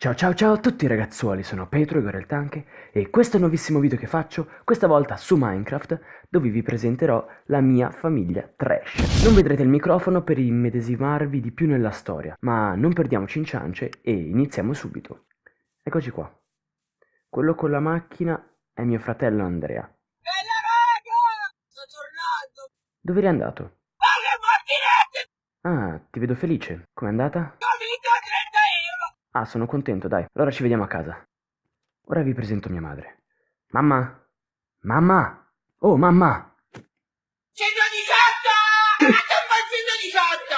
Ciao ciao ciao a tutti ragazzuoli, sono Petro Igor il Tanke e questo è il nuovissimo video che faccio, questa volta su Minecraft, dove vi presenterò la mia famiglia trash. Non vedrete il microfono per immedesimarvi di più nella storia, ma non perdiamoci in ciance e iniziamo subito. Eccoci qua. Quello con la macchina è mio fratello Andrea. Bella raga! Sto tornando! Dove eri andato? Ah, ti vedo felice. Com'è andata? Ho vinto 30 euro! Ah, sono contento, dai. Allora ci vediamo a casa. Ora vi presento mia madre. Mamma? Mamma? Oh, mamma! 118! Ma c'è un bel 118!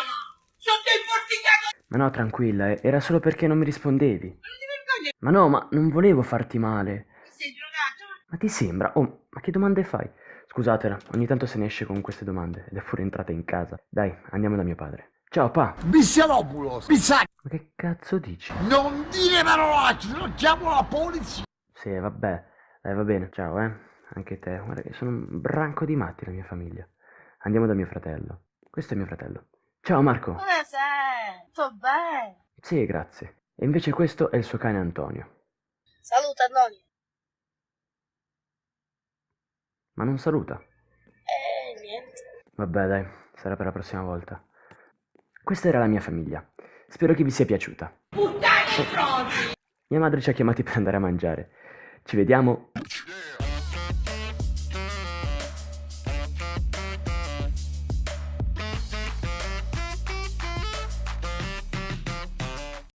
Sotto il porticato! Ma no, tranquilla, era solo perché non mi rispondevi. Non ti vergogni? Ma no, ma non volevo farti male. Sei drogato? Ma ti sembra? Oh, ma che domande fai? Scusatela, ogni tanto se ne esce con queste domande ed è pure entrata in casa. Dai, andiamo da mio padre. Ciao, pa. Bissialopulos, Bissacchi, Ma che cazzo dici? non dire parolacce, non chiamo la polizia. Sì, vabbè. Dai, va bene. Ciao, eh. Anche te. Guarda che sono un branco di matti la mia famiglia. Andiamo da mio fratello. Questo è mio fratello. Ciao, Marco. Come sei? Sto bene! Sì, grazie. E invece questo è il suo cane Antonio. Saluta Antonio! Ma non saluta. Eh, niente. Vabbè, dai, sarà per la prossima volta. Questa era la mia famiglia. Spero che vi sia piaciuta. Puttani pronti! Mia madre ci ha chiamati per andare a mangiare. Ci vediamo. Yeah.